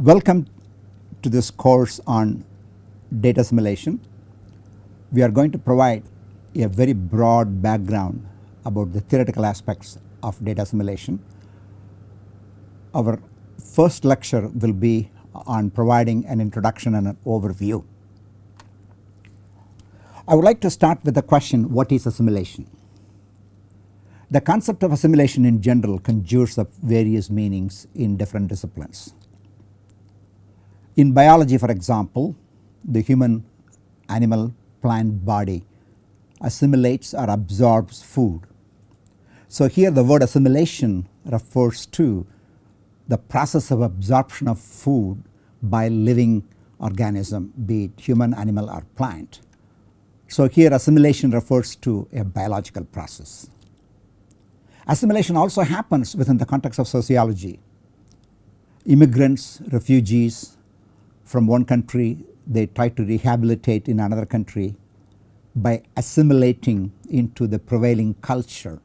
Welcome to this course on data assimilation. We are going to provide a very broad background about the theoretical aspects of data assimilation. Our first lecture will be on providing an introduction and an overview. I would like to start with the question what is assimilation? The concept of assimilation in general conjures up various meanings in different disciplines. In biology for example, the human animal plant body assimilates or absorbs food. So here the word assimilation refers to the process of absorption of food by living organism be it human, animal or plant. So here assimilation refers to a biological process. Assimilation also happens within the context of sociology. Immigrants, refugees from one country they try to rehabilitate in another country by assimilating into the prevailing culture.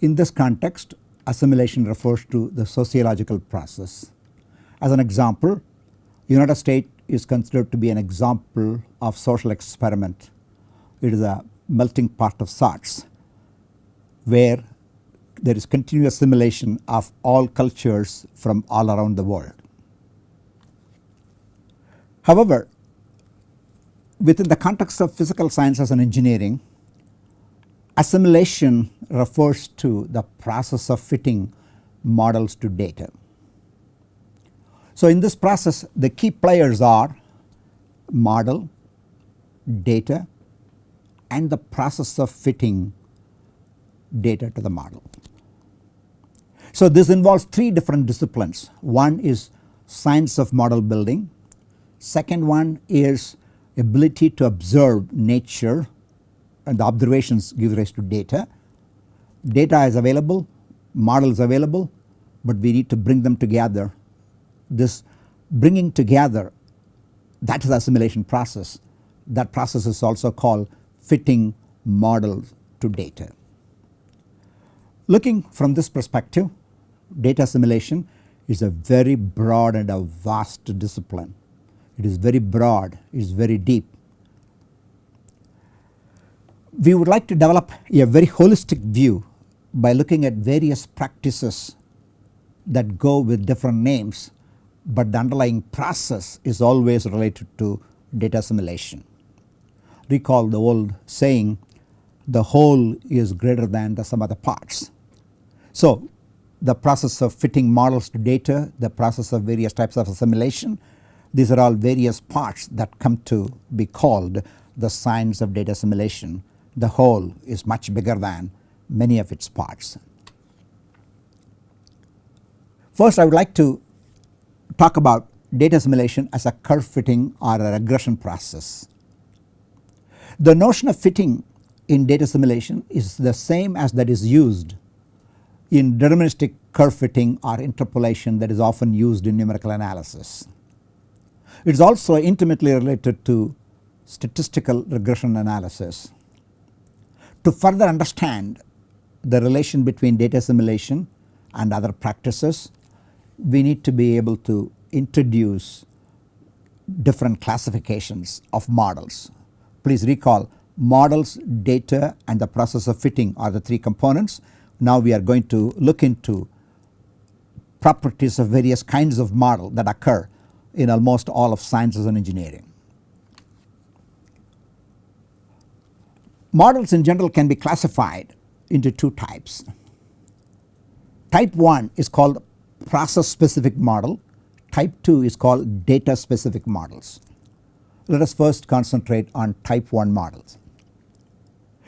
In this context assimilation refers to the sociological process. As an example United States is considered to be an example of social experiment. It is a melting pot of sorts where there is continuous assimilation of all cultures from all around the world. However, within the context of physical sciences and engineering assimilation refers to the process of fitting models to data. So in this process the key players are model, data and the process of fitting data to the model. So this involves three different disciplines. One is science of model building, second one is ability to observe nature and the observations give rise to data. Data is available, models available but we need to bring them together. This bringing together that is the assimilation process. That process is also called fitting models to data. Looking from this perspective data assimilation is a very broad and a vast discipline. It is very broad, it is very deep. We would like to develop a very holistic view by looking at various practices that go with different names but the underlying process is always related to data assimilation. Recall the old saying the whole is greater than the sum of the parts. So the process of fitting models to data, the process of various types of assimilation. These are all various parts that come to be called the science of data assimilation. The whole is much bigger than many of its parts. First I would like to talk about data assimilation as a curve fitting or a regression process. The notion of fitting in data assimilation is the same as that is used in deterministic curve fitting or interpolation that is often used in numerical analysis. It is also intimately related to statistical regression analysis. To further understand the relation between data assimilation and other practices we need to be able to introduce different classifications of models. Please recall models, data and the process of fitting are the three components now we are going to look into properties of various kinds of model that occur in almost all of sciences and engineering. Models in general can be classified into two types. Type 1 is called process specific model, type 2 is called data specific models. Let us first concentrate on type 1 models.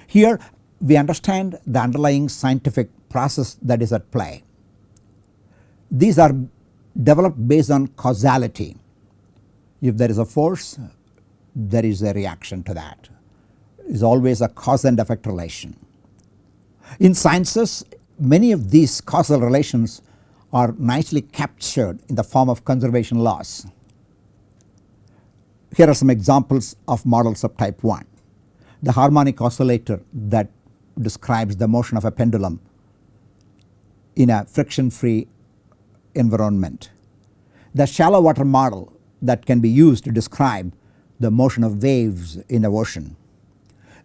Here we understand the underlying scientific process that is at play. These are developed based on causality. If there is a force there is a reaction to that. Is always a cause and effect relation. In sciences many of these causal relations are nicely captured in the form of conservation laws. Here are some examples of models of type 1. The harmonic oscillator that describes the motion of a pendulum in a friction free environment. the shallow water model that can be used to describe the motion of waves in the ocean.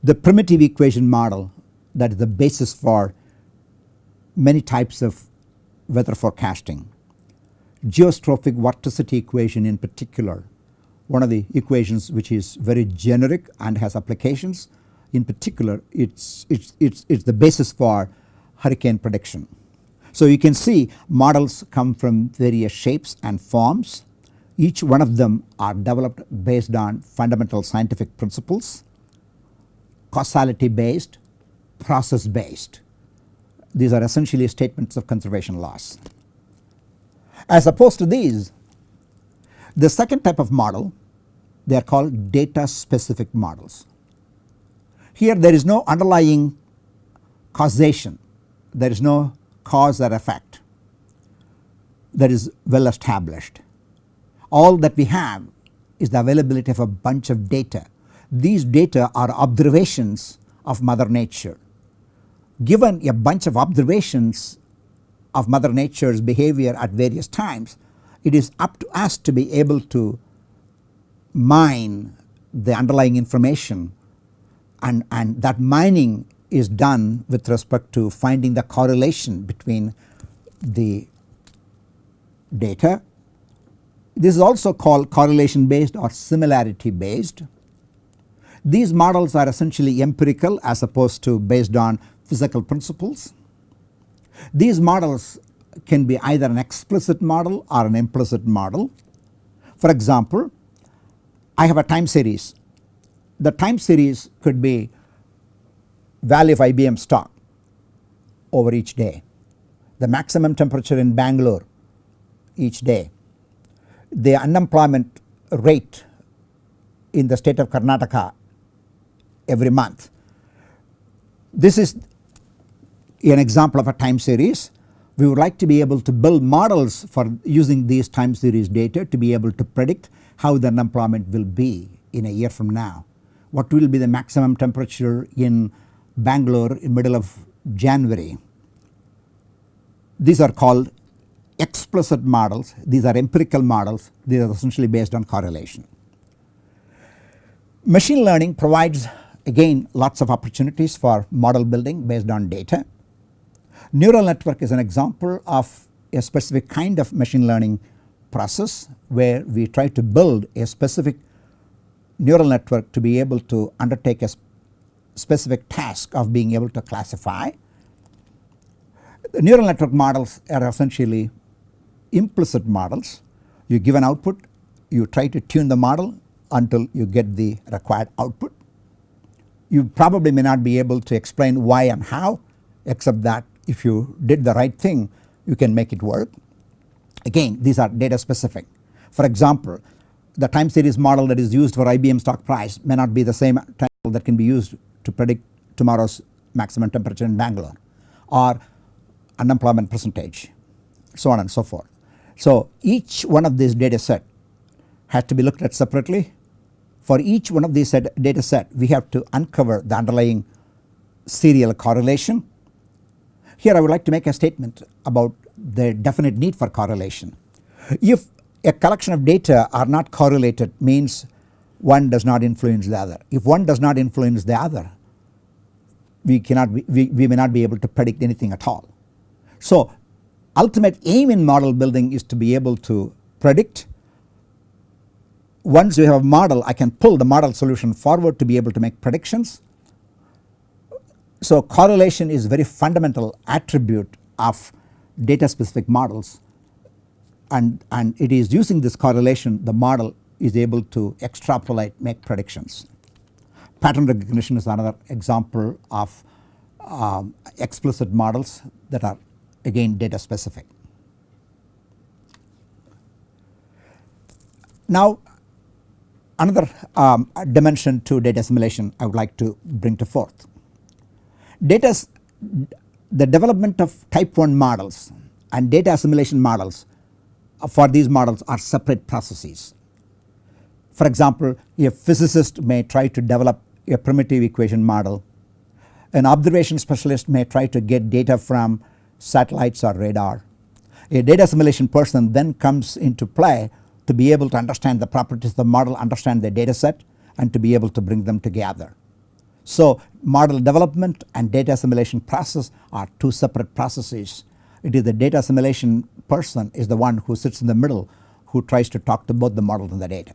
The primitive equation model that is the basis for many types of weather forecasting. Geostrophic vorticity equation in particular, one of the equations which is very generic and has applications in particular it's, it's, it's, it's the basis for hurricane prediction. So you can see models come from various shapes and forms each one of them are developed based on fundamental scientific principles, causality based, process based. These are essentially statements of conservation laws. As opposed to these, the second type of model they are called data specific models. Here there is no underlying causation, there is no cause or effect that is well established. All that we have is the availability of a bunch of data. These data are observations of mother nature. Given a bunch of observations of mother nature's behavior at various times, it is up to us to be able to mine the underlying information and, and that mining is done with respect to finding the correlation between the data this is also called correlation based or similarity based. These models are essentially empirical as opposed to based on physical principles. These models can be either an explicit model or an implicit model. For example, I have a time series. The time series could be value of IBM stock over each day, the maximum temperature in Bangalore each day, the unemployment rate in the state of Karnataka every month. This is an example of a time series. We would like to be able to build models for using these time series data to be able to predict how the unemployment will be in a year from now. What will be the maximum temperature in Bangalore in middle of January. These are called explicit models, these are empirical models, these are essentially based on correlation. Machine learning provides again lots of opportunities for model building based on data. Neural network is an example of a specific kind of machine learning process where we try to build a specific neural network to be able to undertake a specific task of being able to classify. The neural network models are essentially implicit models. You give an output, you try to tune the model until you get the required output. You probably may not be able to explain why and how except that if you did the right thing you can make it work. Again these are data specific. For example the time series model that is used for IBM stock price may not be the same time that can be used to predict tomorrow's maximum temperature in Bangalore or unemployment percentage so on and so forth. So each one of these data set has to be looked at separately. For each one of these data set we have to uncover the underlying serial correlation. Here I would like to make a statement about the definite need for correlation. If a collection of data are not correlated means one does not influence the other. If one does not influence the other we cannot be, we, we may not be able to predict anything at all. So ultimate aim in model building is to be able to predict once you have a model I can pull the model solution forward to be able to make predictions. So correlation is very fundamental attribute of data specific models and, and it is using this correlation the model is able to extrapolate make predictions. Pattern recognition is another example of um, explicit models that are again data specific. Now another um, dimension to data assimilation I would like to bring to forth. Data the development of type 1 models and data assimilation models for these models are separate processes. For example a physicist may try to develop a primitive equation model, an observation specialist may try to get data from satellites or radar. A data assimilation person then comes into play to be able to understand the properties of the model, understand the data set and to be able to bring them together. So model development and data assimilation process are two separate processes. It is the data assimilation person is the one who sits in the middle who tries to talk to both the model and the data.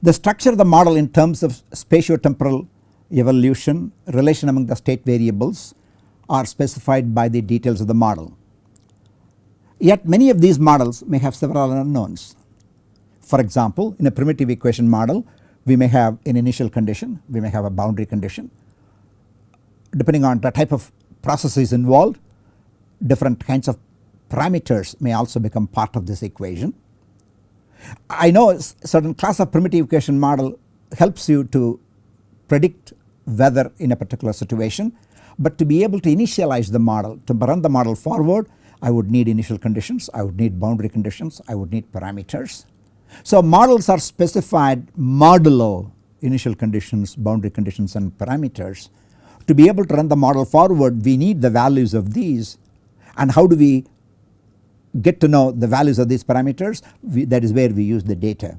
The structure of the model in terms of spatiotemporal evolution, relation among the state variables are specified by the details of the model. Yet many of these models may have several unknowns. For example, in a primitive equation model we may have an initial condition, we may have a boundary condition. Depending on the type of processes involved different kinds of parameters may also become part of this equation. I know certain class of primitive equation model helps you to predict weather in a particular situation but to be able to initialize the model to run the model forward I would need initial conditions, I would need boundary conditions, I would need parameters. So models are specified modulo initial conditions, boundary conditions and parameters. To be able to run the model forward we need the values of these and how do we get to know the values of these parameters we, that is where we use the data.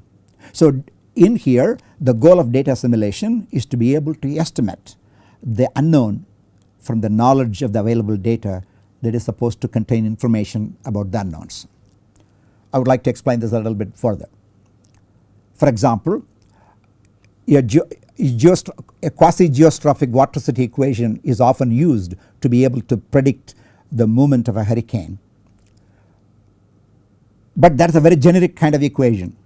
So in here the goal of data assimilation is to be able to estimate the unknown from the knowledge of the available data that is supposed to contain information about the unknowns. I would like to explain this a little bit further. For example, a, a quasi geostrophic vorticity equation is often used to be able to predict the movement of a hurricane but that is a very generic kind of equation.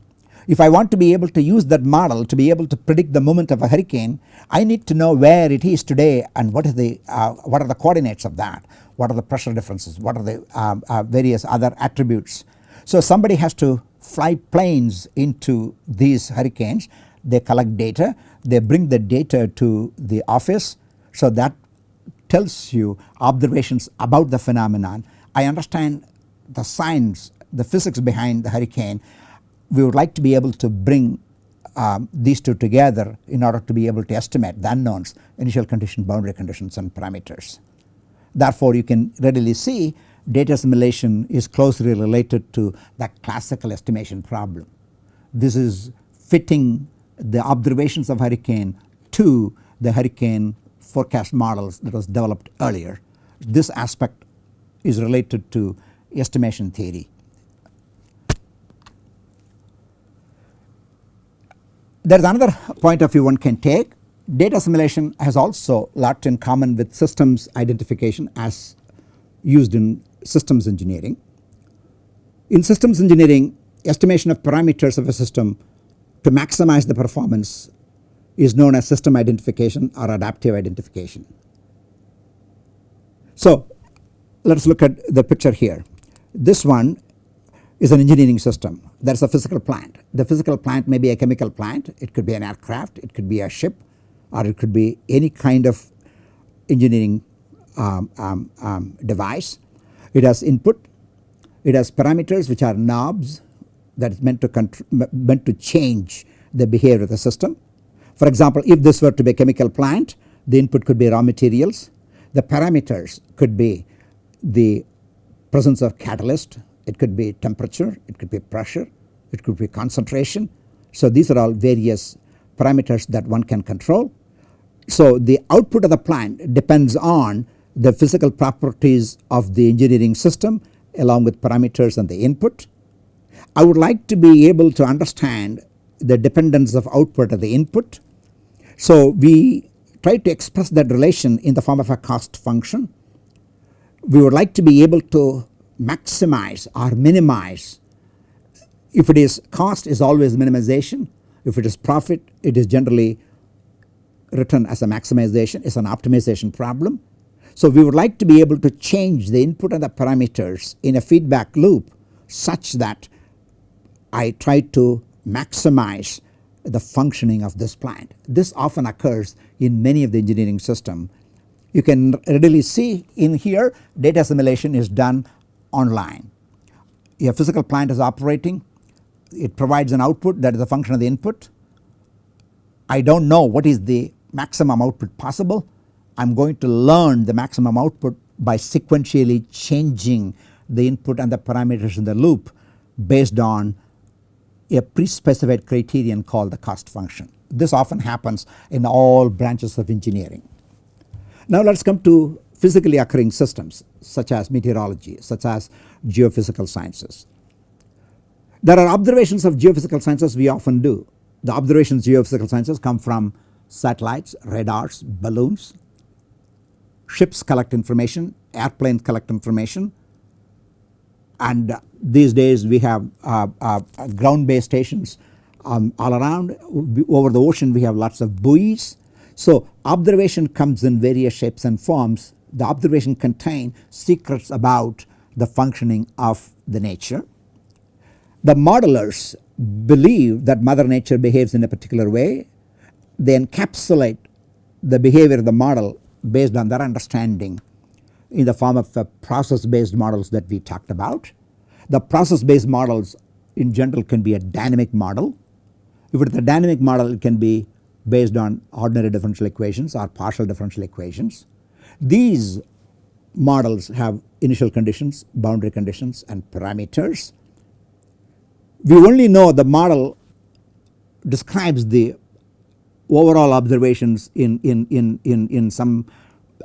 If I want to be able to use that model to be able to predict the movement of a hurricane I need to know where it is today and what is the uh, what are the coordinates of that, what are the pressure differences, what are the um, uh, various other attributes. So somebody has to fly planes into these hurricanes. They collect data. They bring the data to the office. So that tells you observations about the phenomenon. I understand the science the physics behind the hurricane we would like to be able to bring um, these two together in order to be able to estimate the unknowns initial condition boundary conditions and parameters. Therefore you can readily see data assimilation is closely related to the classical estimation problem. This is fitting the observations of hurricane to the hurricane forecast models that was developed earlier. This aspect is related to estimation theory. There is another point of view one can take data assimilation has also lot in common with systems identification as used in systems engineering. In systems engineering estimation of parameters of a system to maximize the performance is known as system identification or adaptive identification. So let us look at the picture here. This one is an engineering system there is a physical plant. The physical plant may be a chemical plant, it could be an aircraft, it could be a ship or it could be any kind of engineering um, um, um, device. It has input, it has parameters which are knobs that is meant to meant to change the behavior of the system. For example, if this were to be a chemical plant the input could be raw materials, the parameters could be the presence of catalyst, it could be temperature, it could be pressure, it could be concentration. So these are all various parameters that one can control. So the output of the plant depends on the physical properties of the engineering system along with parameters and the input. I would like to be able to understand the dependence of output of the input. So we try to express that relation in the form of a cost function. We would like to be able to maximize or minimize. If it is cost is always minimization, if it is profit it is generally written as a maximization is an optimization problem. So we would like to be able to change the input and the parameters in a feedback loop such that I try to maximize the functioning of this plant. This often occurs in many of the engineering system. You can readily see in here data assimilation is done online. A physical plant is operating it provides an output that is a function of the input. I do not know what is the maximum output possible I am going to learn the maximum output by sequentially changing the input and the parameters in the loop based on a pre-specified criterion called the cost function. This often happens in all branches of engineering. Now let us come to physically occurring systems such as meteorology, such as geophysical sciences. There are observations of geophysical sciences we often do. The observations geophysical sciences come from satellites, radars, balloons, ships collect information, airplanes collect information and these days we have uh, uh, ground based stations um, all around over the ocean we have lots of buoys. So observation comes in various shapes and forms the observation contain secrets about the functioning of the nature. The modelers believe that mother nature behaves in a particular way they encapsulate the behavior of the model based on their understanding in the form of process based models that we talked about. The process based models in general can be a dynamic model. If it is a dynamic model it can be based on ordinary differential equations or partial differential equations. These models have initial conditions, boundary conditions and parameters. We only know the model describes the overall observations in, in, in, in, in some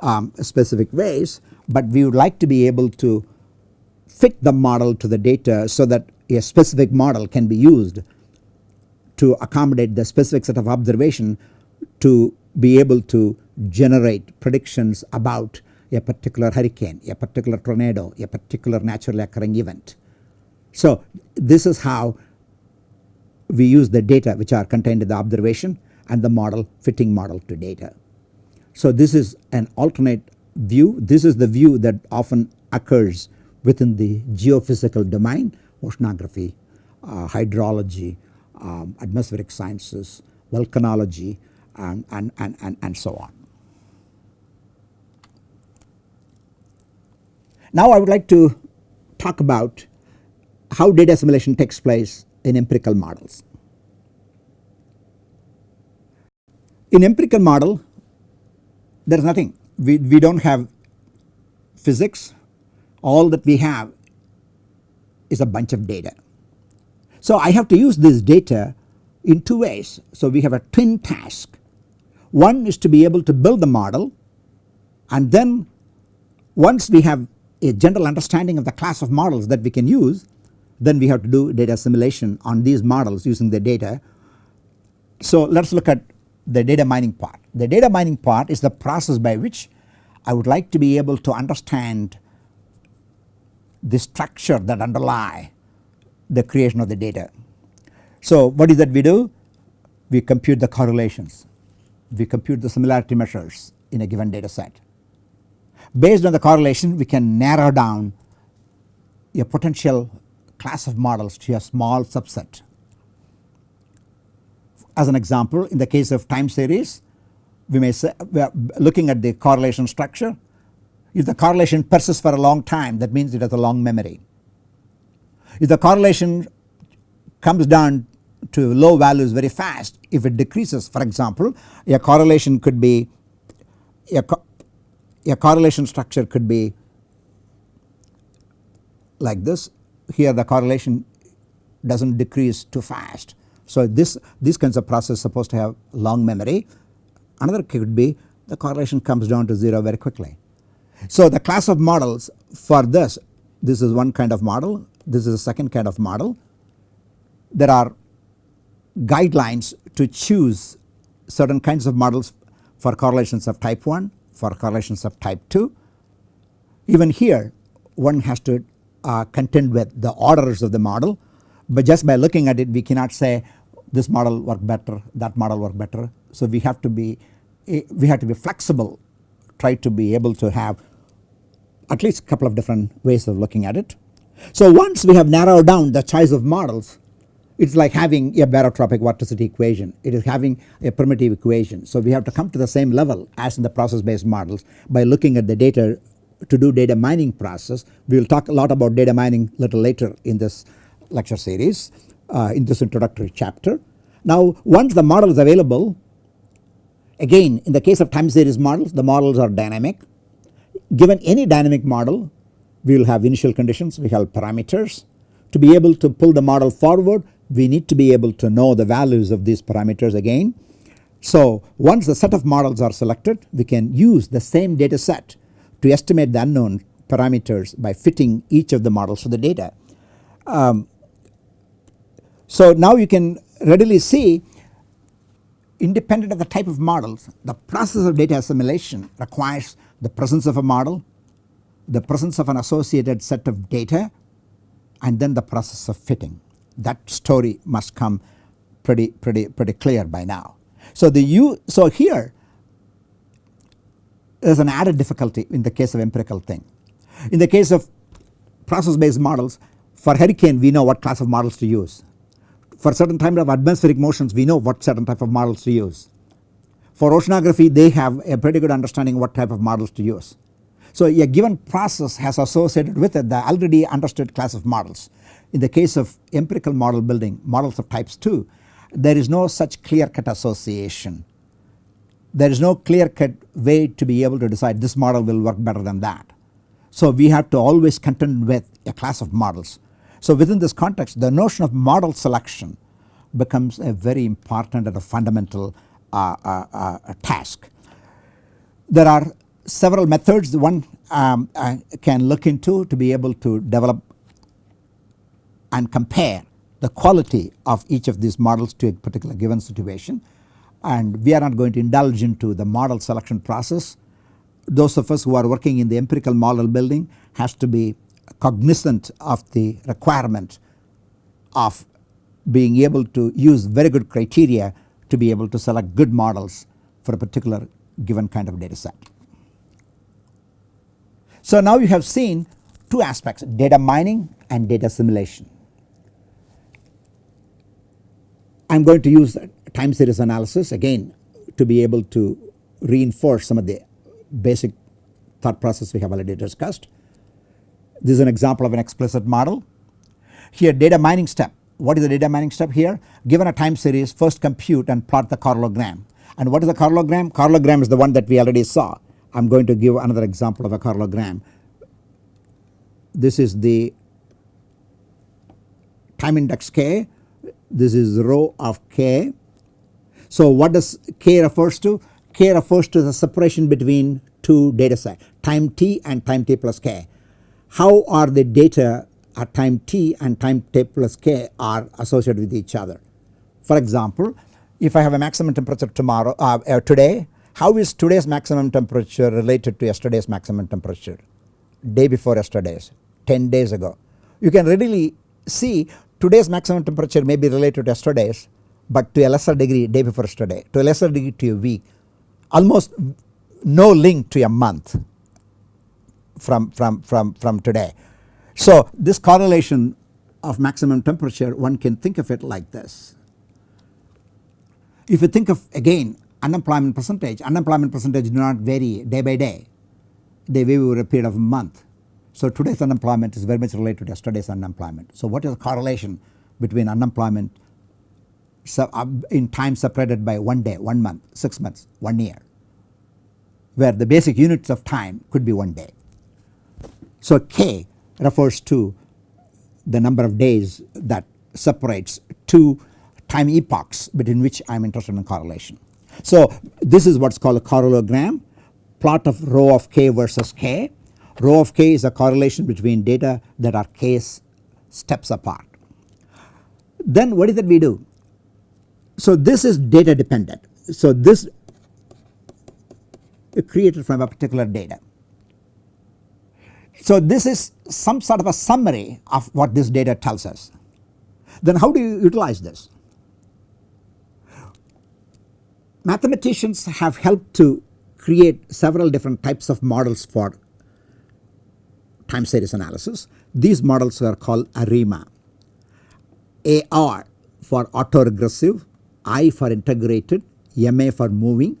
um, specific ways, but we would like to be able to fit the model to the data so that a specific model can be used to accommodate the specific set of observation to be able to generate predictions about a particular hurricane, a particular tornado, a particular naturally occurring event. So this is how we use the data which are contained in the observation and the model fitting model to data. So this is an alternate view. This is the view that often occurs within the geophysical domain, oceanography, uh, hydrology, um, atmospheric sciences, volcanology and, and, and, and, and so on. Now I would like to talk about how data assimilation takes place in empirical models. In empirical model there is nothing we, we do not have physics all that we have is a bunch of data. So I have to use this data in two ways. So we have a twin task. One is to be able to build the model and then once we have a general understanding of the class of models that we can use then we have to do data assimilation on these models using the data. So let us look at the data mining part. The data mining part is the process by which I would like to be able to understand the structure that underlie the creation of the data. So what is that we do? We compute the correlations, we compute the similarity measures in a given data set. Based on the correlation we can narrow down a potential class of models to a small subset as an example in the case of time series we may say we are looking at the correlation structure. If the correlation persists for a long time that means it has a long memory. If the correlation comes down to low values very fast if it decreases for example a correlation could be a, a correlation structure could be like this here the correlation does not decrease too fast so this these kinds of process supposed to have long memory. Another could be the correlation comes down to 0 very quickly. So the class of models for this, this is one kind of model, this is a second kind of model. There are guidelines to choose certain kinds of models for correlations of type 1, for correlations of type 2. Even here one has to uh, contend with the orders of the model but just by looking at it we cannot say this model work better that model work better. So we have to be eh, we have to be flexible try to be able to have at least a couple of different ways of looking at it. So once we have narrowed down the choice of models it is like having a barotropic vorticity equation it is having a primitive equation. So we have to come to the same level as in the process based models by looking at the data to do data mining process. We will talk a lot about data mining little later in this lecture series uh, in this introductory chapter. Now once the model is available again in the case of time series models the models are dynamic given any dynamic model we will have initial conditions, we have parameters. To be able to pull the model forward we need to be able to know the values of these parameters again. So once the set of models are selected we can use the same data set to estimate the unknown parameters by fitting each of the models to the data. Um, so now you can readily see independent of the type of models the process of data assimilation requires the presence of a model, the presence of an associated set of data and then the process of fitting. That story must come pretty pretty pretty clear by now. So the you so here there is an added difficulty in the case of empirical thing. In the case of process based models for hurricane we know what class of models to use. For certain type of atmospheric motions we know what certain type of models to use. For oceanography they have a pretty good understanding what type of models to use. So a given process has associated with it the already understood class of models. In the case of empirical model building models of types 2 there is no such clear cut association. There is no clear cut way to be able to decide this model will work better than that. So we have to always contend with a class of models. So within this context the notion of model selection becomes a very important and a fundamental uh, uh, uh, task. There are several methods one um, uh, can look into to be able to develop and compare the quality of each of these models to a particular given situation and we are not going to indulge into the model selection process. Those of us who are working in the empirical model building has to be cognizant of the requirement of being able to use very good criteria to be able to select good models for a particular given kind of data set. So now you have seen two aspects data mining and data assimilation. I am going to use time series analysis again to be able to reinforce some of the basic thought process we have already discussed. This is an example of an explicit model. Here data mining step. What is the data mining step here? Given a time series first compute and plot the correlogram. And what is the correlogram? Correlogram is the one that we already saw. I am going to give another example of a correlogram. This is the time index k this is rho of k. So what does k refers to? k refers to the separation between two data sets time t and time t plus k. How are the data at time t and time t plus k are associated with each other. For example if I have a maximum temperature tomorrow uh, uh, today how is today's maximum temperature related to yesterday's maximum temperature day before yesterday's 10 days ago. You can readily see today's maximum temperature may be related to yesterday's but to a lesser degree day before yesterday to a lesser degree to a week almost no link to a month from, from, from, from today. So this correlation of maximum temperature one can think of it like this. If you think of again unemployment percentage, unemployment percentage do not vary day by day, they vary over a period of a month. So today's unemployment is very much related to yesterday's unemployment. So what is the correlation between unemployment uh, in time separated by one day, one month, 6 months, 1 year where the basic units of time could be 1 day. So K refers to the number of days that separates two time epochs between which I am interested in correlation. So this is what is called a correlogram plot of rho of k versus k Rho of k is a correlation between data that are k steps apart. Then what is that we do? So this is data dependent. So this is created from a particular data. So this is some sort of a summary of what this data tells us. Then how do you utilize this? Mathematicians have helped to create several different types of models for time series analysis. These models are called ARIMA. AR for autoregressive, I for integrated, MA for moving.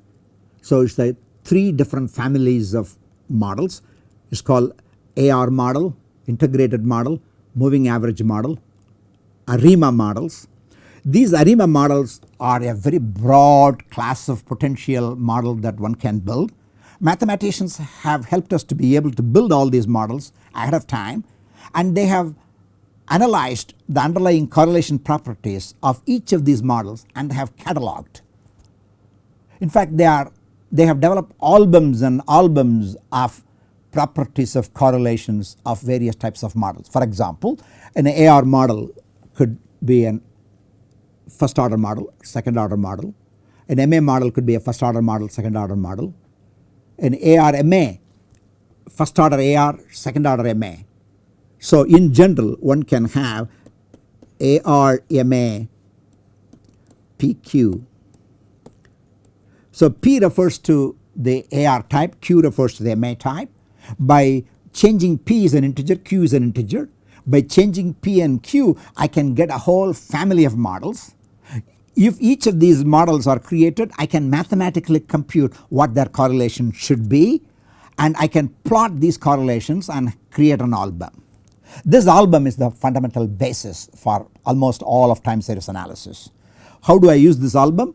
So it is the three different families of models. It is called AR model, integrated model, moving average model, ARIMA models. These ARIMA models are a very broad class of potential model that one can build Mathematicians have helped us to be able to build all these models ahead of time and they have analyzed the underlying correlation properties of each of these models and have cataloged. In fact they are they have developed albums and albums of properties of correlations of various types of models. For example an AR model could be an first order model, second order model. An MA model could be a first order model, second order model. An ARMA, first order AR, second order MA. So in general one can have ARMA PQ. So P refers to the AR type, Q refers to the MA type. By changing P is an integer, Q is an integer. By changing P and Q I can get a whole family of models. If each of these models are created I can mathematically compute what their correlation should be and I can plot these correlations and create an album. This album is the fundamental basis for almost all of time series analysis. How do I use this album?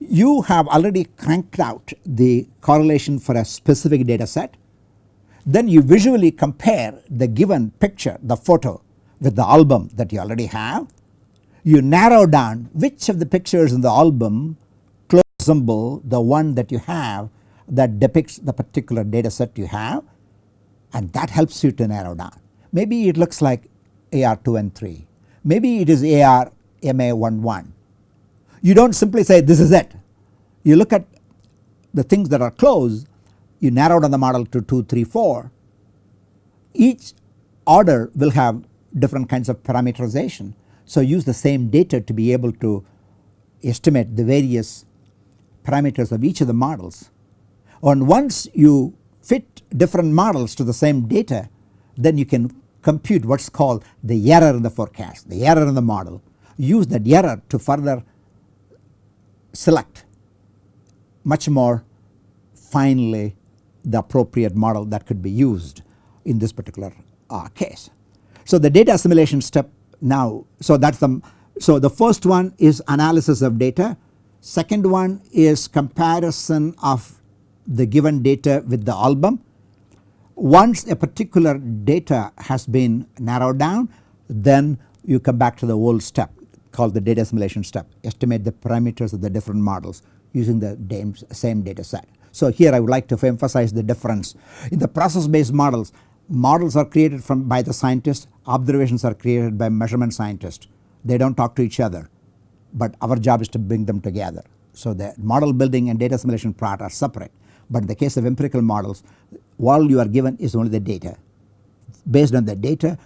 You have already cranked out the correlation for a specific data set then you visually compare the given picture the photo with the album that you already have. You narrow down which of the pictures in the album close resemble the one that you have that depicts the particular data set you have and that helps you to narrow down. Maybe it looks like AR 2 and 3, maybe it is AR MA 1 1. You do not simply say this is it, you look at the things that are close you narrow down the model to 2, 3, 4, each order will have different kinds of parameterization. So use the same data to be able to estimate the various parameters of each of the models. And once you fit different models to the same data then you can compute what is called the error in the forecast, the error in the model. Use that error to further select much more finely the appropriate model that could be used in this particular uh, case. So the data assimilation step now so that is the so the first one is analysis of data second one is comparison of the given data with the album. Once a particular data has been narrowed down then you come back to the old step called the data assimilation step estimate the parameters of the different models using the same data set. So here I would like to emphasize the difference. In the process based models, models are created from by the scientist, observations are created by measurement scientists. They do not talk to each other but our job is to bring them together. So the model building and data assimilation part are separate but in the case of empirical models all you are given is only the data. Based on the data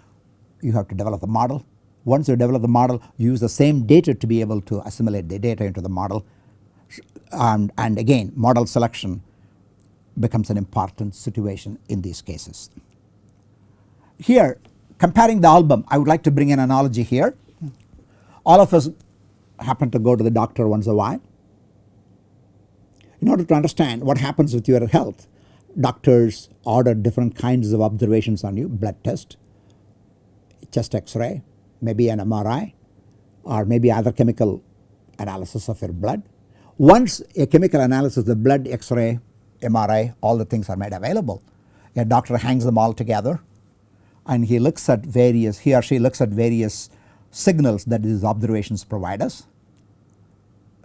you have to develop the model. Once you develop the model you use the same data to be able to assimilate the data into the model and, and again model selection becomes an important situation in these cases. Here comparing the album I would like to bring an analogy here. All of us happen to go to the doctor once a while. In order to understand what happens with your health doctors order different kinds of observations on you blood test, chest x-ray, maybe an MRI or maybe other chemical analysis of your blood once a chemical analysis the blood x-ray, MRI all the things are made available a doctor hangs them all together and he looks at various he or she looks at various signals that these observations provide us.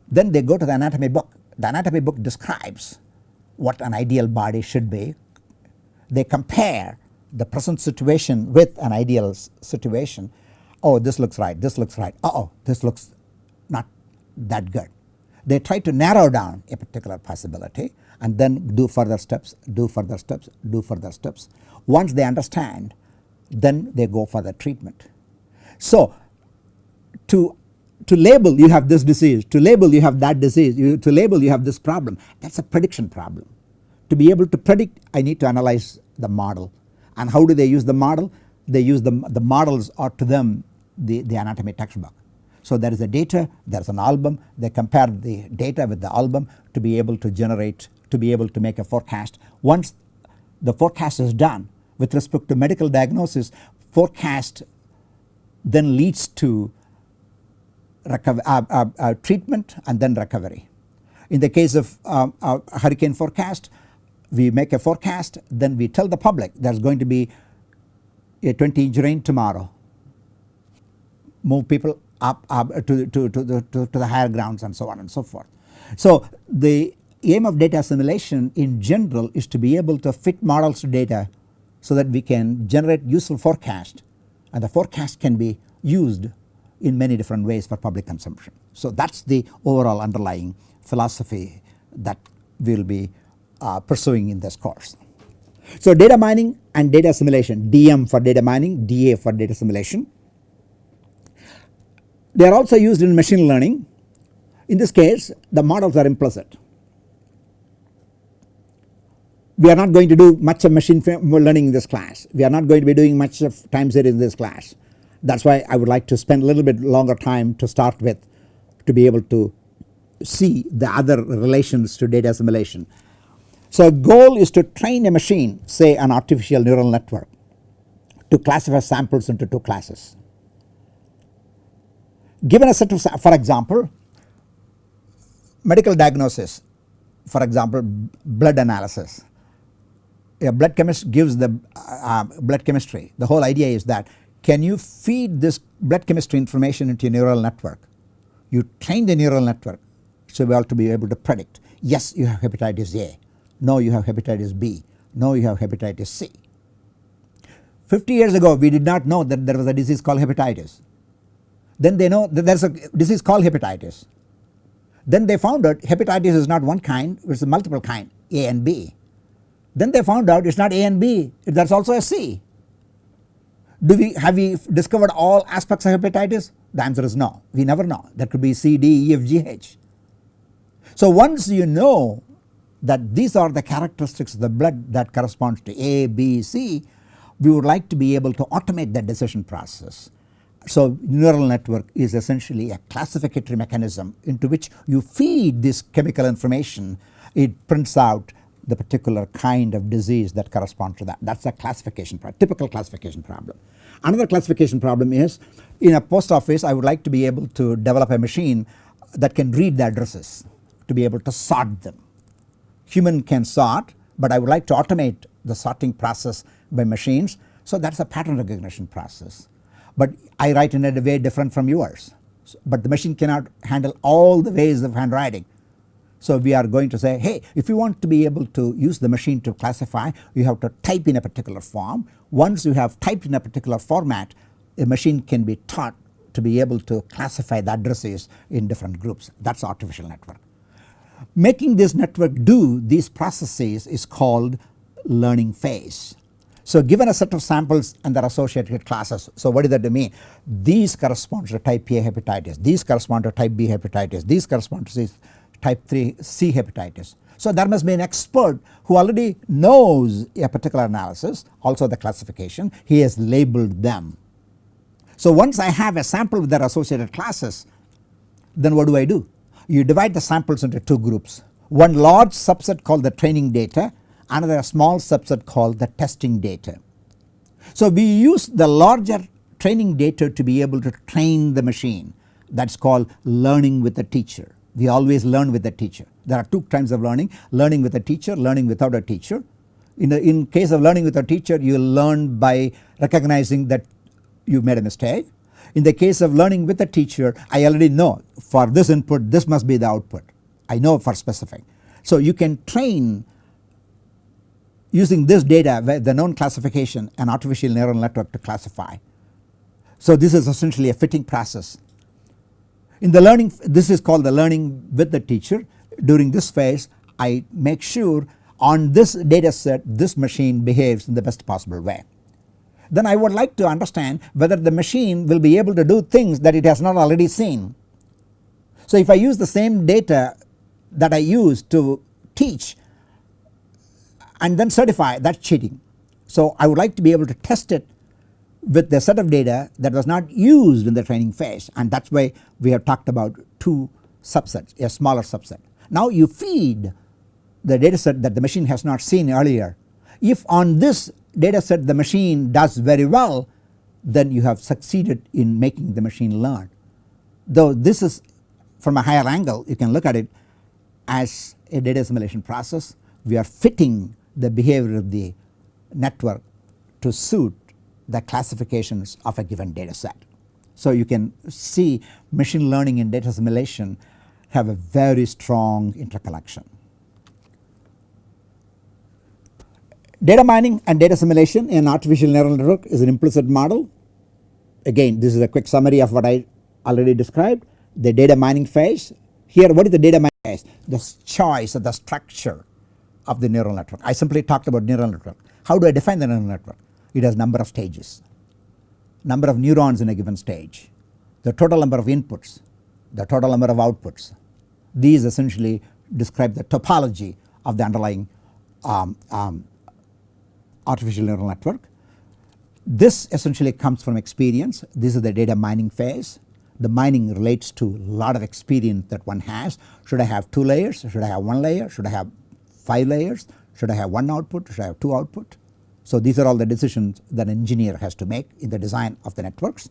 Then they go to the anatomy book the anatomy book describes what an ideal body should be. They compare the present situation with an ideal situation oh this looks right this looks right uh oh this looks not that good they try to narrow down a particular possibility and then do further steps, do further steps, do further steps. Once they understand then they go for the treatment. So to, to label you have this disease, to label you have that disease, you, to label you have this problem that is a prediction problem. To be able to predict I need to analyze the model and how do they use the model? They use the, the models are to them the, the anatomy textbook. So there is a data, there is an album, they compare the data with the album to be able to generate, to be able to make a forecast. Once the forecast is done with respect to medical diagnosis, forecast then leads to uh, uh, uh, treatment and then recovery. In the case of um, hurricane forecast, we make a forecast then we tell the public there is going to be a 20 inch rain tomorrow, move people up, up to, to, to, the, to, to the higher grounds and so on and so forth. So the aim of data assimilation in general is to be able to fit models to data so that we can generate useful forecast and the forecast can be used in many different ways for public consumption. So that is the overall underlying philosophy that we will be uh, pursuing in this course. So data mining and data assimilation DM for data mining DA for data assimilation. They are also used in machine learning in this case the models are implicit. We are not going to do much of machine learning in this class. We are not going to be doing much of time series in this class. That is why I would like to spend a little bit longer time to start with to be able to see the other relations to data assimilation. So goal is to train a machine say an artificial neural network to classify samples into two classes. Given a set of for example medical diagnosis for example blood analysis blood chemist gives the uh, blood chemistry. The whole idea is that can you feed this blood chemistry information into a neural network? You train the neural network so well to be able to predict yes you have hepatitis A. No you have hepatitis B. No you have hepatitis C. 50 years ago we did not know that there was a disease called hepatitis. Then they know that there is a disease called hepatitis. Then they found out hepatitis is not one kind it is a multiple kind A and B. Then they found out it is not A and B there is also a C. Do we have we discovered all aspects of hepatitis? The answer is no we never know that could be C, D, E, F, G, H. So once you know that these are the characteristics of the blood that corresponds to A, B, C we would like to be able to automate that decision process so neural network is essentially a classificatory mechanism into which you feed this chemical information it prints out the particular kind of disease that corresponds to that that is a classification problem typical classification problem. Another classification problem is in a post office I would like to be able to develop a machine that can read the addresses to be able to sort them. Human can sort but I would like to automate the sorting process by machines so that is a pattern recognition process but I write in a way different from yours but the machine cannot handle all the ways of handwriting. So we are going to say hey if you want to be able to use the machine to classify you have to type in a particular form once you have typed in a particular format a machine can be taught to be able to classify the addresses in different groups that is artificial network. Making this network do these processes is called learning phase so given a set of samples and their associated classes, so what does that mean? These correspond to type A hepatitis, these correspond to type B hepatitis, these correspond to type 3 C hepatitis. So there must be an expert who already knows a particular analysis also the classification he has labeled them. So once I have a sample with their associated classes then what do I do? You divide the samples into two groups one large subset called the training data another small subset called the testing data. So we use the larger training data to be able to train the machine that is called learning with a teacher. We always learn with a teacher. There are two kinds of learning learning with a teacher learning without a teacher. In the in case of learning with a teacher you learn by recognizing that you made a mistake. In the case of learning with a teacher I already know for this input this must be the output I know for specific. So you can train using this data the known classification an artificial neural network to classify. So this is essentially a fitting process. In the learning this is called the learning with the teacher during this phase I make sure on this data set this machine behaves in the best possible way. Then I would like to understand whether the machine will be able to do things that it has not already seen. So if I use the same data that I use to teach and then certify that cheating. So I would like to be able to test it with the set of data that was not used in the training phase and that is why we have talked about two subsets a smaller subset. Now you feed the data set that the machine has not seen earlier. If on this data set the machine does very well then you have succeeded in making the machine learn. Though this is from a higher angle you can look at it as a data assimilation process we are fitting the behavior of the network to suit the classifications of a given data set. So you can see machine learning and data assimilation have a very strong interconnection. Data mining and data assimilation in artificial neural network is an implicit model. Again this is a quick summary of what I already described the data mining phase. Here what is the data mining phase? The choice of the structure of the neural network. I simply talked about neural network. How do I define the neural network? It has number of stages, number of neurons in a given stage, the total number of inputs, the total number of outputs. These essentially describe the topology of the underlying um, um, artificial neural network. This essentially comes from experience. This is the data mining phase. The mining relates to a lot of experience that one has. Should I have two layers? Should I have one layer? Should I have 5 layers? Should I have one output? Should I have two output? So these are all the decisions that an engineer has to make in the design of the networks.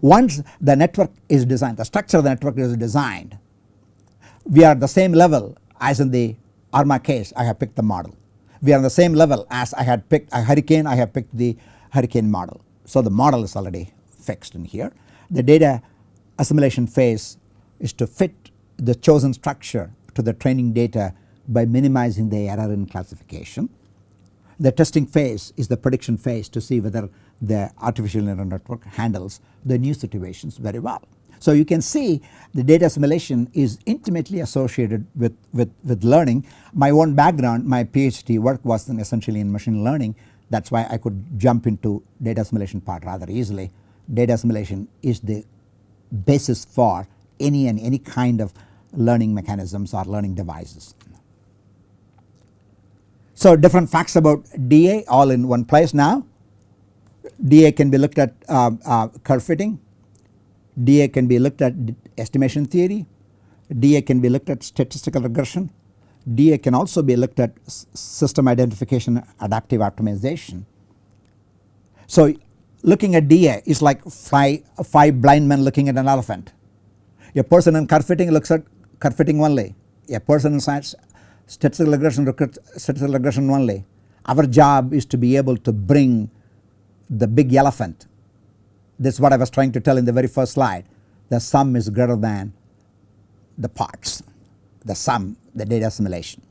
Once the network is designed, the structure of the network is designed, we are at the same level as in the ARMA case I have picked the model. We are on the same level as I had picked a hurricane I have picked the hurricane model. So the model is already fixed in here. The data assimilation phase is to fit the chosen structure to the training data by minimizing the error in classification. The testing phase is the prediction phase to see whether the artificial neural network handles the new situations very well. So you can see the data assimilation is intimately associated with, with, with learning. My own background, my PhD work was in essentially in machine learning. That is why I could jump into data assimilation part rather easily. Data assimilation is the basis for any and any kind of learning mechanisms or learning devices. So different facts about DA all in one place now. DA can be looked at uh, uh, curve fitting, DA can be looked at estimation theory, DA can be looked at statistical regression, DA can also be looked at system identification adaptive optimization. So looking at DA is like five, five blind men looking at an elephant. A person in curve fitting looks at curve fitting only, a person in science statistical regression statistical regression only. Our job is to be able to bring the big elephant. This is what I was trying to tell in the very first slide. The sum is greater than the parts, the sum, the data assimilation.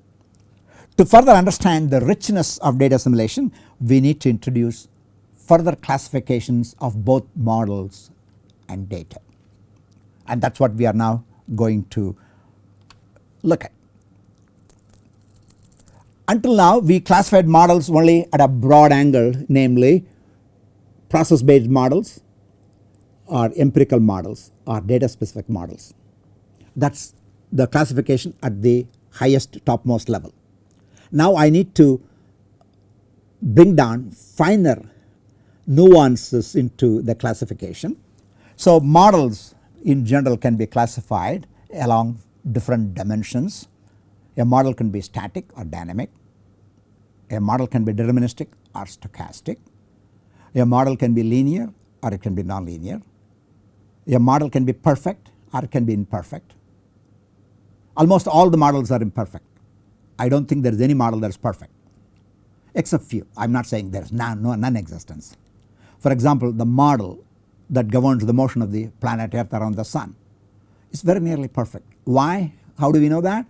To further understand the richness of data assimilation, we need to introduce further classifications of both models and data. And that is what we are now going to look at. Until now we classified models only at a broad angle namely process based models or empirical models or data specific models. That is the classification at the highest topmost level. Now I need to bring down finer nuances into the classification. So models in general can be classified along different dimensions. A model can be static or dynamic. A model can be deterministic or stochastic. A model can be linear or it can be nonlinear. A model can be perfect or it can be imperfect. Almost all the models are imperfect. I do not think there is any model that is perfect except few. I am not saying there is no, none existence. For example, the model that governs the motion of the planet earth around the sun is very nearly perfect. Why? How do we know that?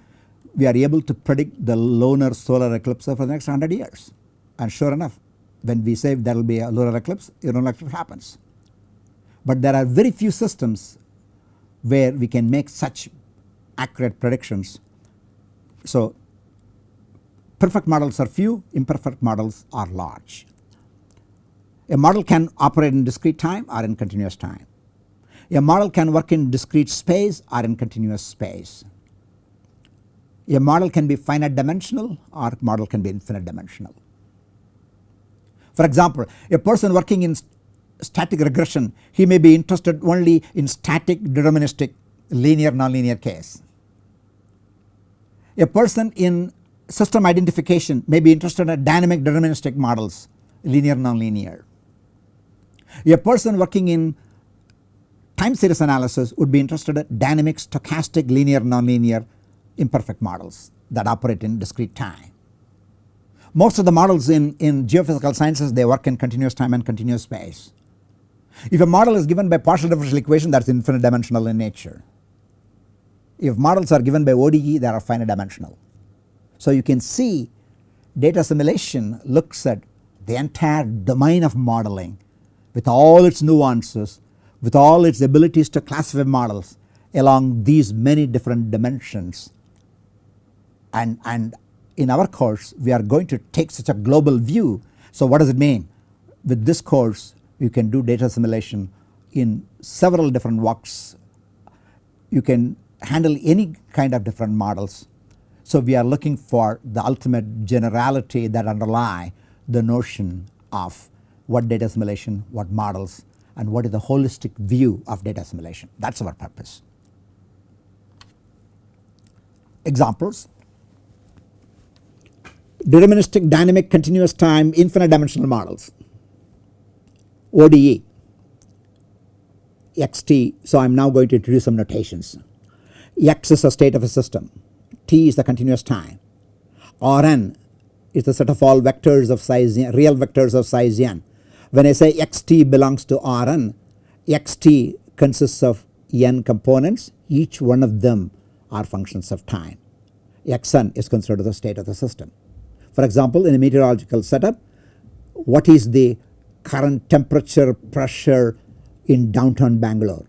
We are able to predict the lunar solar eclipse for the next 100 years and sure enough when we say there will be a lunar eclipse lunar eclipse happens. But there are very few systems where we can make such accurate predictions. So perfect models are few imperfect models are large. A model can operate in discrete time or in continuous time. A model can work in discrete space or in continuous space. A model can be finite dimensional or model can be infinite dimensional. For example, a person working in static regression he may be interested only in static deterministic linear nonlinear case. A person in system identification may be interested in dynamic deterministic models linear nonlinear. A person working in time series analysis would be interested in dynamic stochastic linear nonlinear imperfect models that operate in discrete time. Most of the models in, in geophysical sciences they work in continuous time and continuous space. If a model is given by partial differential equation that is infinite dimensional in nature. If models are given by ODE they are finite dimensional. So you can see data assimilation looks at the entire domain of modeling with all its nuances, with all its abilities to classify models along these many different dimensions. And, and in our course we are going to take such a global view. So what does it mean? With this course you can do data assimilation in several different walks. You can handle any kind of different models. So we are looking for the ultimate generality that underlie the notion of what data assimilation, what models and what is the holistic view of data assimilation that is our purpose. Examples deterministic dynamic continuous time infinite dimensional models ODE xt. So I am now going to introduce some notations. X is the state of a system, t is the continuous time, Rn is the set of all vectors of size n, real vectors of size n. When I say xt belongs to Rn, xt consists of n components each one of them are functions of time. Xn is considered the state of the system. For example in a meteorological setup what is the current temperature pressure in downtown Bangalore.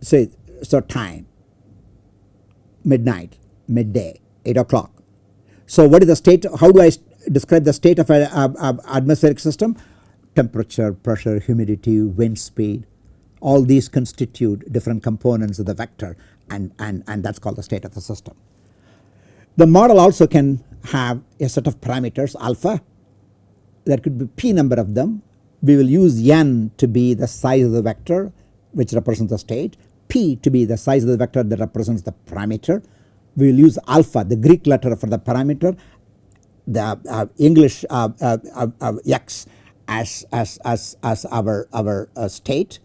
Say so time midnight, midday, 8 o'clock. So what is the state how do I describe the state of an atmospheric system? Temperature, pressure, humidity, wind speed all these constitute different components of the vector and, and, and that is called the state of the system. The model also can have a set of parameters alpha there could be p number of them. We will use n to be the size of the vector which represents the state, p to be the size of the vector that represents the parameter. We will use alpha the Greek letter for the parameter, the uh, English uh, uh, uh, uh x as, as, as, as our, our uh, state.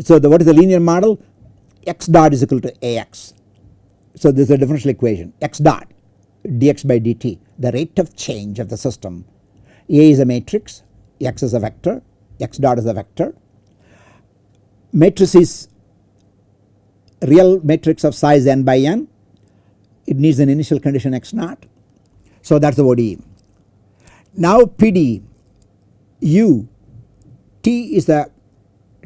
So the, what is the linear model? x dot is equal to ax. So this is a differential equation x dot dx by dt the rate of change of the system a is a matrix, X is a vector, X dot is a vector. Matrix is real matrix of size n by n. It needs an initial condition X naught. So that is the ODE. Now PD U T is the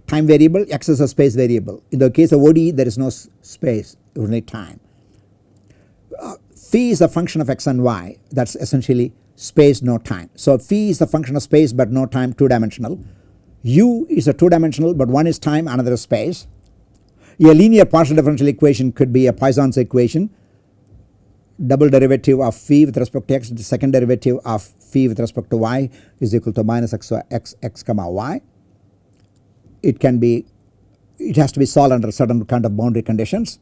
time variable X is a space variable. In the case of ODE there is no space only time. Phi is a function of X and Y that is essentially space no time. So phi is a function of space but no time 2 dimensional. U is a 2 dimensional but one is time another is space. A linear partial differential equation could be a Poisson's equation double derivative of phi with respect to x the second derivative of phi with respect to y is equal to minus x, x, x comma y. It can be it has to be solved under certain kind of boundary conditions.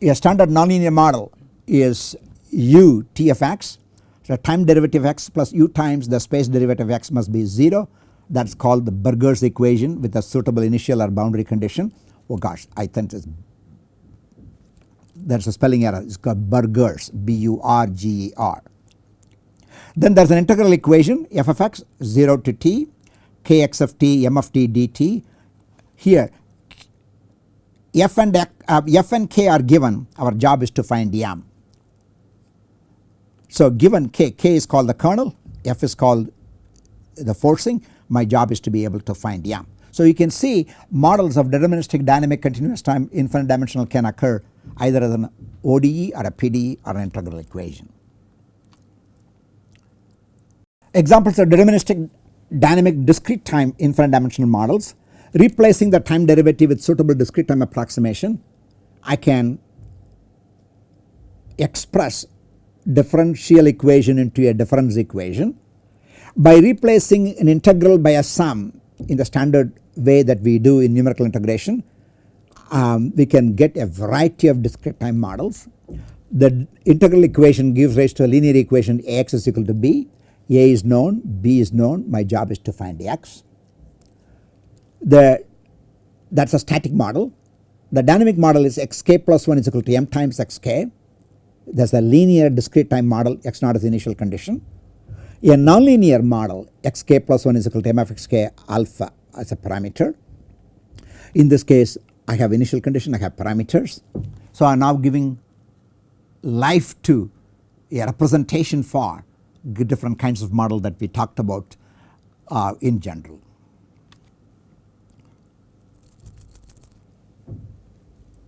A standard nonlinear model is u t of x so time derivative x plus u times the space derivative x must be 0 that is called the Burger's equation with a suitable initial or boundary condition. Oh gosh I think it's there is a spelling error it is called Burger's B U R G E R. Then there is an integral equation f of x 0 to t kx of t m of t dt. Here f and, uh, f and k are given our job is to find m so given k, k is called the kernel, f is called the forcing my job is to be able to find m. So you can see models of deterministic dynamic continuous time infinite dimensional can occur either as an ODE or a PDE or an integral equation. Examples of deterministic dynamic discrete time infinite dimensional models replacing the time derivative with suitable discrete time approximation I can express differential equation into a difference equation. By replacing an integral by a sum in the standard way that we do in numerical integration um, we can get a variety of discrete time models. The integral equation gives rise to a linear equation Ax is equal to B, A is known, B is known my job is to find X. The that is a static model. The dynamic model is xk plus 1 is equal to m times xk there is a linear discrete time model x naught is initial condition. A nonlinear model xk plus 1 is equal to m of xk alpha as a parameter. In this case I have initial condition I have parameters. So I am now giving life to a representation for different kinds of model that we talked about uh, in general.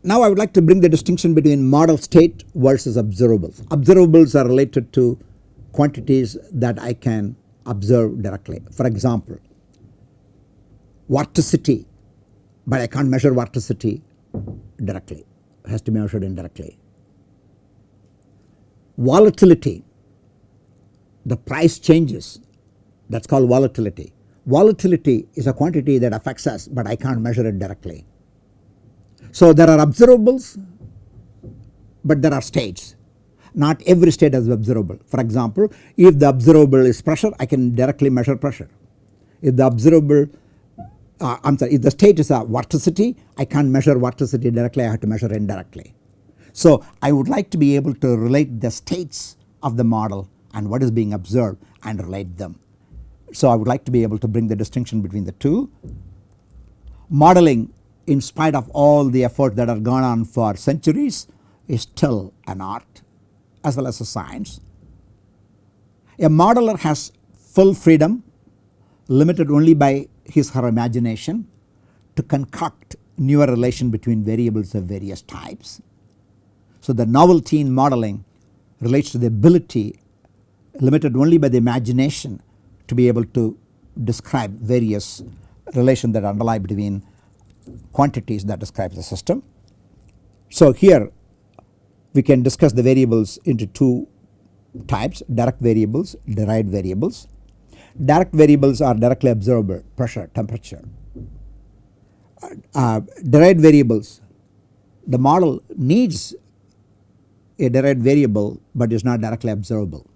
Now I would like to bring the distinction between model state versus observables. Observables are related to quantities that I can observe directly. For example, vorticity, but I can't measure vorticity directly, it has to be measured indirectly. Volatility, the price changes that is called volatility. Volatility is a quantity that affects us but I can't measure it directly. So there are observables but there are states not every state is observable. For example if the observable is pressure I can directly measure pressure. If the observable uh, I am sorry if the state is a vorticity I can't measure vorticity directly I have to measure indirectly. So I would like to be able to relate the states of the model and what is being observed and relate them. So I would like to be able to bring the distinction between the two. Modeling in spite of all the effort that have gone on for centuries is still an art as well as a science. A modeler has full freedom limited only by his her imagination to concoct newer relation between variables of various types. So the novelty in modeling relates to the ability limited only by the imagination to be able to describe various relation that underlie between quantities that describe the system. So here we can discuss the variables into two types direct variables, derived variables. Direct variables are directly observable pressure, temperature. Uh, derived variables the model needs a derived variable but is not directly observable.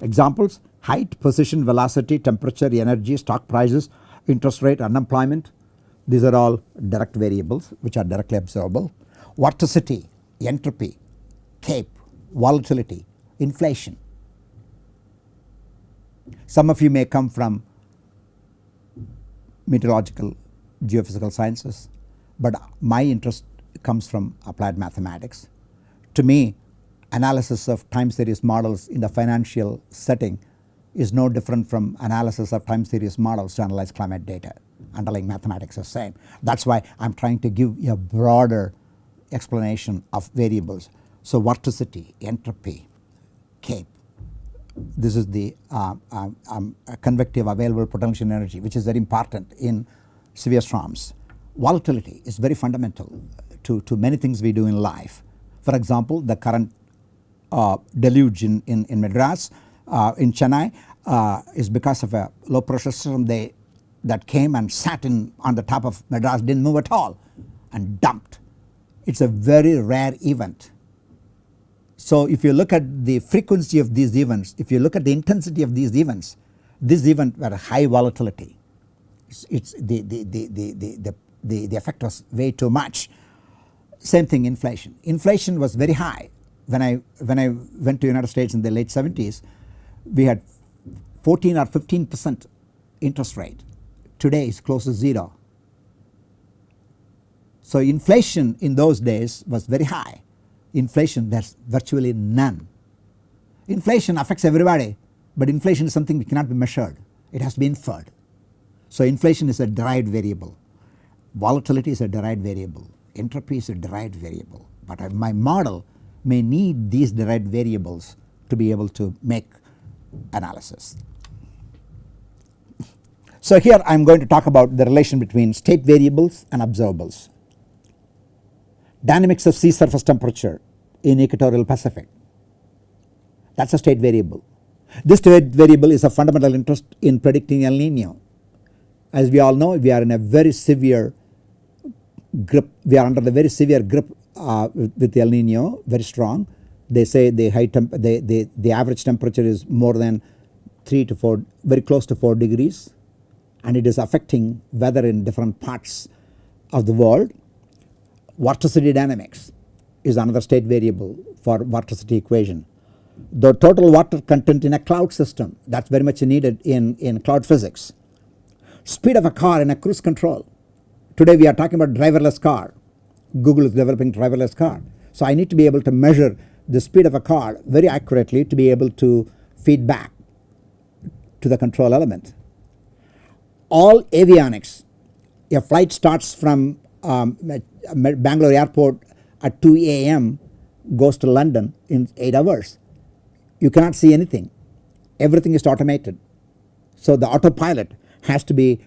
Examples height, position, velocity, temperature, energy, stock prices, interest rate, unemployment these are all direct variables which are directly observable. Vorticity, entropy, CAPE, volatility, inflation. Some of you may come from meteorological geophysical sciences but my interest comes from applied mathematics. To me analysis of time series models in the financial setting is no different from analysis of time series models to analyze climate data underlying mathematics is same. That is why I am trying to give a broader explanation of variables. So vorticity, entropy, CAPE this is the uh, um, um, convective available potential energy which is very important in severe storms. Volatility is very fundamental to, to many things we do in life. For example the current uh, deluge in, in, in Madras uh, in Chennai uh, is because of a low pressure system they that came and sat in on the top of Madras did not move at all and dumped. It is a very rare event. So if you look at the frequency of these events, if you look at the intensity of these events, this event were high volatility. It's, it's the, the, the, the, the, the, the effect was way too much. Same thing inflation. Inflation was very high when I when I went to United States in the late 70s we had 14 or 15 percent interest rate today is close to 0. So inflation in those days was very high, inflation there is virtually none. Inflation affects everybody but inflation is something which cannot be measured, it has to be inferred. So inflation is a derived variable, volatility is a derived variable, entropy is a derived variable but my model may need these derived variables to be able to make analysis. So here I am going to talk about the relation between state variables and observables. Dynamics of sea surface temperature in equatorial Pacific that is a state variable. This state variable is of fundamental interest in predicting El Nino. As we all know we are in a very severe grip we are under the very severe grip uh, with, El Nino very strong. They say the high temp the, the, the average temperature is more than 3 to 4 very close to 4 degrees and it is affecting weather in different parts of the world. Vorticity dynamics is another state variable for vorticity equation. The total water content in a cloud system that is very much needed in, in cloud physics. Speed of a car in a cruise control. Today we are talking about driverless car. Google is developing driverless car. So I need to be able to measure the speed of a car very accurately to be able to feed back to the control element. All avionics, a flight starts from um, Bangalore airport at 2 a.m. goes to London in 8 hours. You cannot see anything, everything is automated. So the autopilot has to be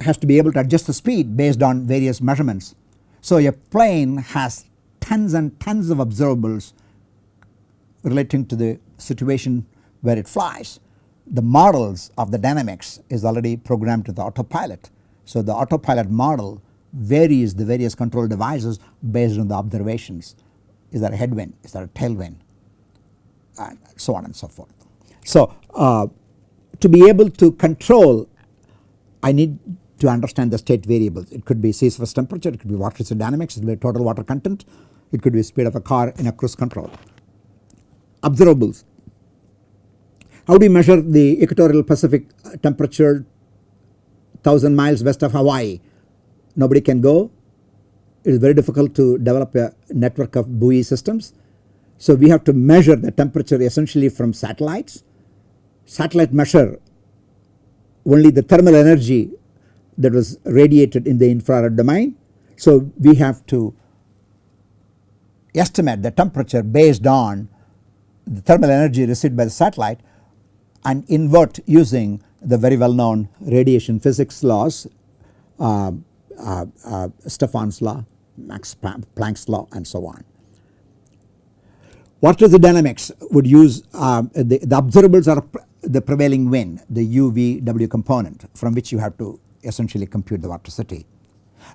has to be able to adjust the speed based on various measurements. So a plane has tons and tons of observables relating to the situation where it flies. The models of the dynamics is already programmed to the autopilot. So the autopilot model varies the various control devices based on the observations. Is there a headwind? Is there a tailwind? And so on and so forth. So uh, to be able to control I need to understand the state variables. It could be sea surface temperature, it could be water dynamics, it could be total water content, it could be speed of a car in a cruise control. Observables. How do you measure the equatorial Pacific temperature 1000 miles west of Hawaii? Nobody can go. It is very difficult to develop a network of buoy systems. So we have to measure the temperature essentially from satellites. Satellite measure only the thermal energy that was radiated in the infrared domain. So we have to estimate the temperature based on the thermal energy received by the satellite and invert using the very well known radiation physics laws uh, uh, uh, Stefan's law, Max Planck's law and so on. What is the dynamics would use um, the, the observables are the prevailing wind the UVW component from which you have to essentially compute the vorticity.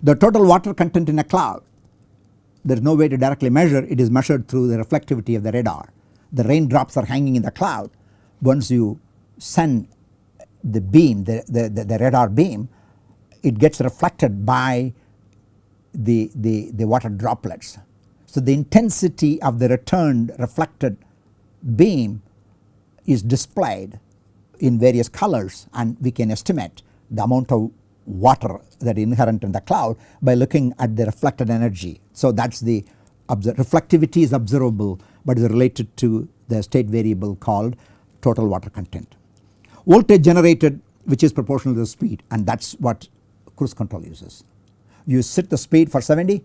The total water content in a cloud there is no way to directly measure it is measured through the reflectivity of the radar. The raindrops are hanging in the cloud once you send the beam the, the, the, radar beam it gets reflected by the, the, the water droplets. So the intensity of the returned reflected beam is displayed in various colors and we can estimate the amount of water that is inherent in the cloud by looking at the reflected energy. So that is the reflectivity is observable but is related to the state variable called total water content. Voltage generated which is proportional to the speed and that is what cruise control uses. You set the speed for 70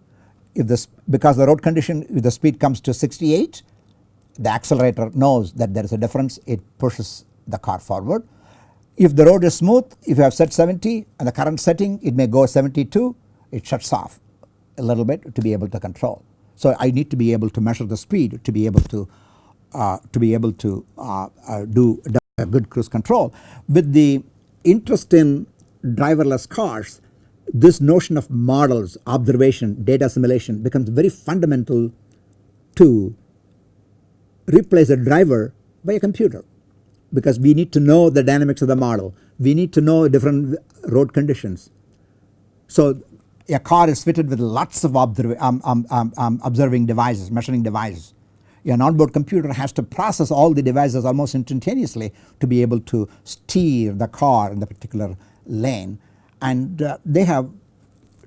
if this because the road condition if the speed comes to 68 the accelerator knows that there is a difference it pushes the car forward. If the road is smooth if you have set 70 and the current setting it may go 72 it shuts off a little bit to be able to control. So I need to be able to measure the speed to be able to to be able to uh, uh, do a good cruise control. With the interest in driverless cars this notion of models observation data assimilation becomes very fundamental to replace a driver by a computer because we need to know the dynamics of the model. We need to know different road conditions. So a car is fitted with lots of observ um, um, um, um, observing devices, measuring devices. An onboard computer has to process all the devices almost instantaneously to be able to steer the car in the particular lane and uh, they have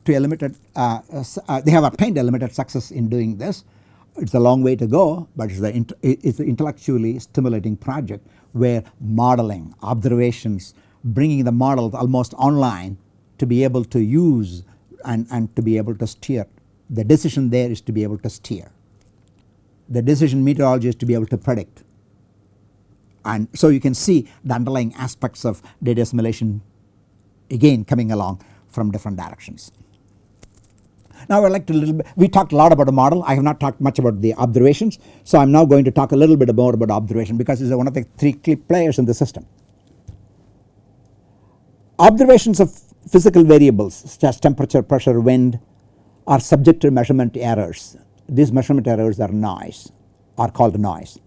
to a limited uh, uh, they have obtained a limited success in doing this it is a long way to go but it is an intellectually stimulating project where modeling observations bringing the models almost online to be able to use and, and to be able to steer. The decision there is to be able to steer. The decision meteorology is to be able to predict and so you can see the underlying aspects of data assimilation again coming along from different directions. Now I would like to little bit, we talked a lot about the model, I have not talked much about the observations. So I am now going to talk a little bit more about observation because it is one of the three key players in the system. Observations of physical variables such as temperature, pressure, wind are subject to measurement errors. These measurement errors are noise are called noise.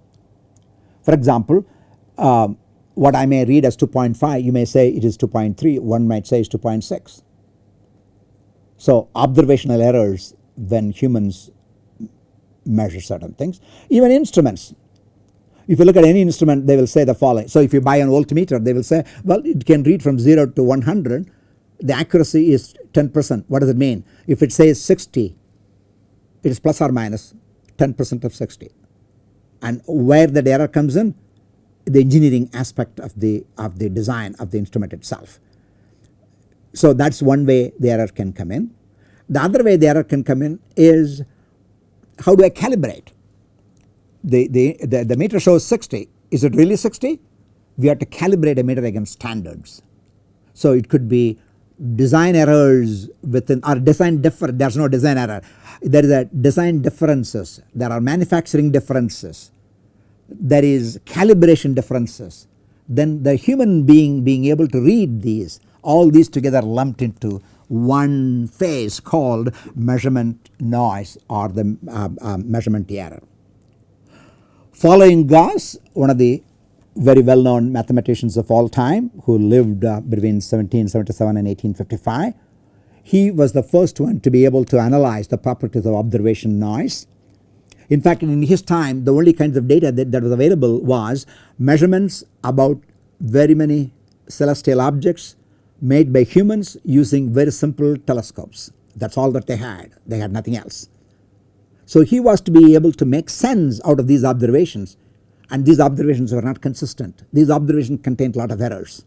For example, um, what I may read as 2.5 you may say it is 2.3 one might say it is 2.6 so observational errors when humans measure certain things. Even instruments if you look at any instrument they will say the following. So if you buy an voltmeter they will say well it can read from 0 to 100 the accuracy is 10 percent what does it mean if it says 60 it is plus or minus 10 percent of 60 and where the error comes in the engineering aspect of the of the design of the instrument itself. So that is one way the error can come in. The other way the error can come in is how do I calibrate the, the, the, the meter shows 60 is it really 60 we have to calibrate a meter against standards. So it could be design errors within or design different there is no design error. There is a design differences. There are manufacturing differences. There is calibration differences. Then the human being being able to read these all these together lumped into one phase called measurement noise or the uh, uh, measurement error. Following Gauss one of the very well known mathematicians of all time who lived uh, between 1777 and 1855. He was the first one to be able to analyze the properties of observation noise. In fact in his time the only kinds of data that, that was available was measurements about very many celestial objects made by humans using very simple telescopes that is all that they had they had nothing else. So he was to be able to make sense out of these observations and these observations were not consistent. These observations contained a lot of errors.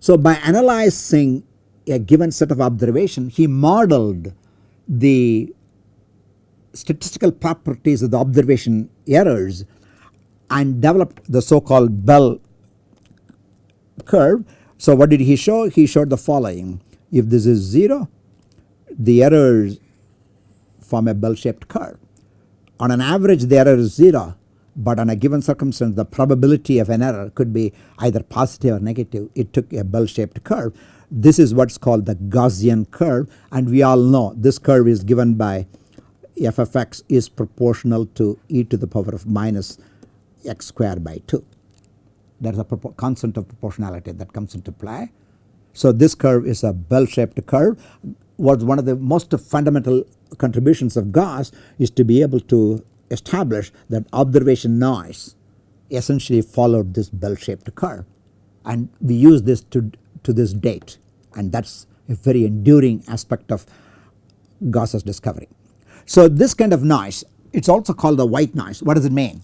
So by analyzing a given set of observation he modeled the statistical properties of the observation errors and developed the so called bell curve. So what did he show? He showed the following if this is 0 the errors form a bell shaped curve. On an average the error is 0 but on a given circumstance the probability of an error could be either positive or negative it took a bell shaped curve. This is what is called the Gaussian curve and we all know this curve is given by f of x is proportional to e to the power of minus x square by 2. There is a constant of proportionality that comes into play. So this curve is a bell shaped curve was one of the most fundamental contributions of Gauss is to be able to establish that observation noise essentially followed this bell shaped curve and we use this to, to this date and that is a very enduring aspect of Gauss's discovery. So this kind of noise it is also called the white noise what does it mean?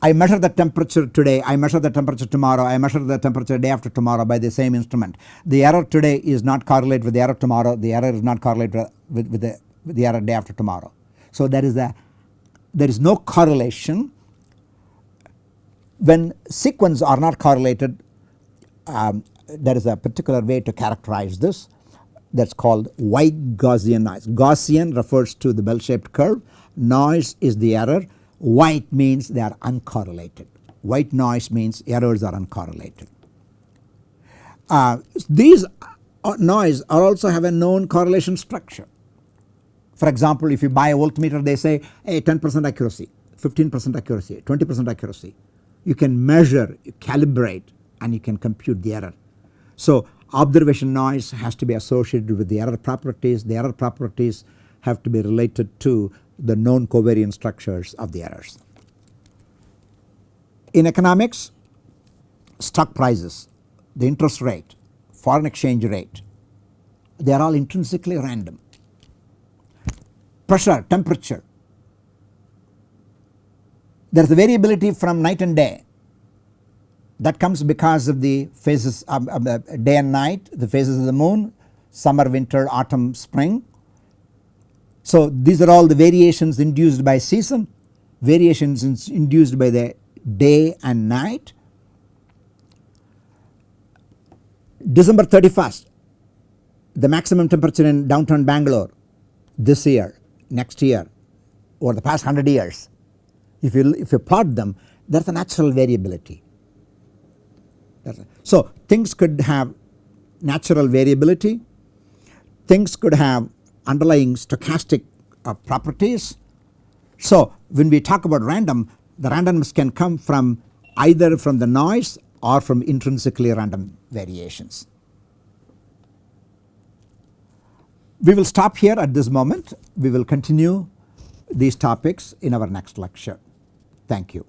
I measure the temperature today, I measure the temperature tomorrow, I measure the temperature day after tomorrow by the same instrument. The error today is not correlated with the error tomorrow, the error is not correlated with, with, the, with the error day after tomorrow. So there is a there is no correlation when sequence are not correlated um, there is a particular way to characterize this that is called white Gaussian noise. Gaussian refers to the bell shaped curve, noise is the error, white means they are uncorrelated. White noise means errors are uncorrelated. Uh, these uh, noise are also have a known correlation structure. For example, if you buy a voltmeter they say hey 10 percent accuracy, 15 percent accuracy, 20 percent accuracy. You can measure, you calibrate and you can compute the error. So observation noise has to be associated with the error properties, the error properties have to be related to the known covariance structures of the errors. In economics stock prices, the interest rate, foreign exchange rate they are all intrinsically random pressure, temperature. There is a variability from night and day that comes because of the phases of, of the day and night, the phases of the moon, summer, winter, autumn, spring. So these are all the variations induced by season, variations induced by the day and night. December 31st, the maximum temperature in downtown Bangalore this year next year over the past 100 years if you if you plot them there is a natural variability. So things could have natural variability, things could have underlying stochastic uh, properties. So when we talk about random the randomness can come from either from the noise or from intrinsically random variations. We will stop here at this moment. We will continue these topics in our next lecture. Thank you.